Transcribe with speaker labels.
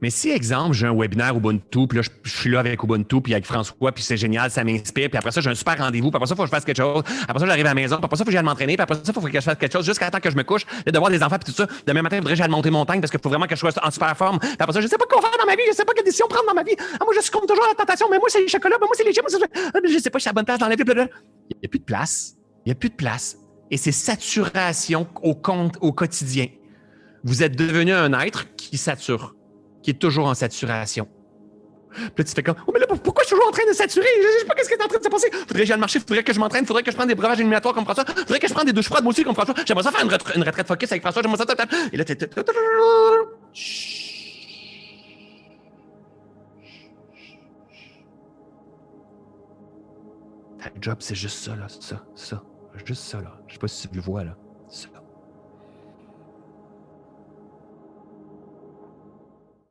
Speaker 1: Mais si, exemple, j'ai un webinaire Ubuntu, puis là, je, suis là avec Ubuntu, puis avec François, puis c'est génial, ça m'inspire, puis après ça, j'ai un super rendez-vous, puis après ça, il faut que je fasse quelque chose, après ça, j'arrive à la maison, puis après ça, il faut que j'aille m'entraîner, puis après ça, il faut que je fasse quelque chose jusqu'à temps que je me couche, de voir des enfants, puis tout ça. Demain matin, il faudrait que j'aille monter montagne parce qu'il faut vraiment que je sois en super forme. Puis après ça, je sais pas quoi faire dans ma vie, je sais pas quelle décision prendre dans ma vie. Ah, moi, je succombe toujours à la tentation, mais moi, c'est les chocolats, moi, c'est les chips, moi, je sais pas, je suis la bonne place dans la vie, Il n'y a plus de place. Il n'y a plus de place. Et c'est saturation au quotidien. Vous êtes devenu un être qui sature qui est toujours en saturation. Puis là, tu fais comme, oh, mais là, pourquoi je suis toujours en train de saturer? Je sais pas qu'est-ce qui est en train de se passer. Faudrait que j'aille marcher, faudrait que je m'entraîne, faudrait que je prenne des breuvages éliminatoires comme François, faudrait que je prenne des douches froides moi aussi comme François. J'aimerais ça faire une, une retraite focus avec François, j'aimerais ça. Et là, t'es. Ta job, c'est juste ça, là, ça, ça. Juste ça, là. Je sais pas si tu le vois, là. Ça.